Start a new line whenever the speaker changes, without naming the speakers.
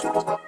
What?